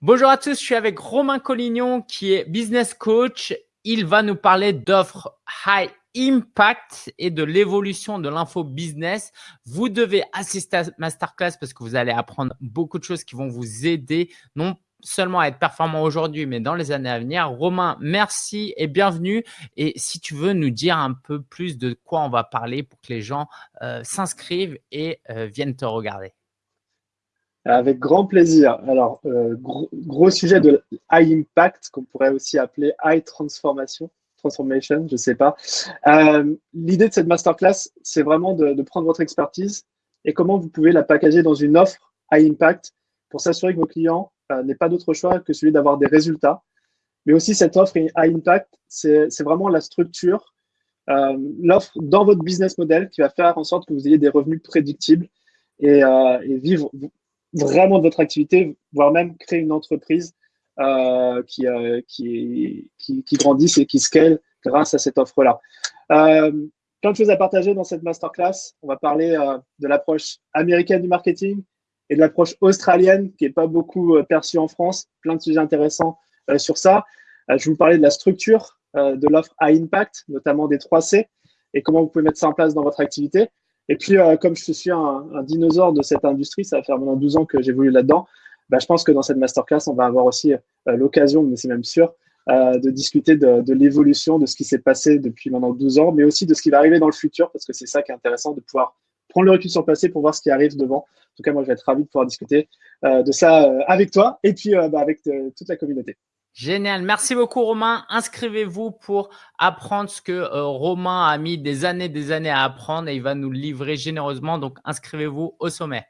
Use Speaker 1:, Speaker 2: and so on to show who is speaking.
Speaker 1: Bonjour à tous, je suis avec Romain Collignon qui est business coach. Il va nous parler d'offres high impact et de l'évolution de l'info business. Vous devez assister à masterclass parce que vous allez apprendre beaucoup de choses qui vont vous aider, non seulement à être performant aujourd'hui, mais dans les années à venir. Romain, merci et bienvenue. Et si tu veux nous dire un peu plus de quoi on va parler pour que les gens euh, s'inscrivent et euh, viennent te regarder.
Speaker 2: Avec grand plaisir. Alors, euh, gros, sujet de high impact, qu'on pourrait aussi appeler high transformation, transformation, je ne sais pas. Euh, l'idée de cette masterclass, c'est vraiment de, prendre votre expertise et comment vous pouvez la packager dans une offre high impact pour s'assurer que vos clients euh, n'aient pas d'autre choix que celui d'avoir des résultats. Mais aussi, cette offre high impact, c'est vraiment la structure, l'offre dans votre business model qui va faire en sorte que vous ayez des revenus prédictibles et vivre vraiment de votre activité, voire même créer une entreprise euh, qui, euh, qui, qui, qui, grandisse et qui scale grâce à cette offre-là. Euh, plein de choses à partager dans cette masterclass. On va parler euh, de l'approche américaine du marketing et de l'approche australienne qui n'est pas beaucoup euh, perçue en France. Plein de sujets intéressants euh, sur ça. je vais vous parler de la structure de l'offre à impact, notamment des 3 C, et comment vous pouvez mettre ça en place dans votre activité. Et puis, euh, comme je suis un, un, dinosaure de cette industrie, ça va faire maintenant 12 ans que j'ai voulu là-dedans, bah, je pense que dans cette masterclass, on va avoir aussi euh, l'occasion, mais c'est même sûr, euh, de discuter de, de l'évolution de ce qui s'est passé depuis maintenant 12 ans, mais aussi de ce qui va arriver dans le futur, parce que c'est ça qui est intéressant, de pouvoir prendre le recul sur le passé pour voir ce qui arrive devant. En tout cas, moi, je vais être ravi de pouvoir discuter euh, de ça euh, avec toi et puis bah, avec toute la communauté.
Speaker 1: Génial. Merci beaucoup, Romain. Inscrivez-vous pour apprendre ce que euh, Romain a mis des années, des années à apprendre et il va nous livrer généreusement. Donc, inscrivez-vous au sommet.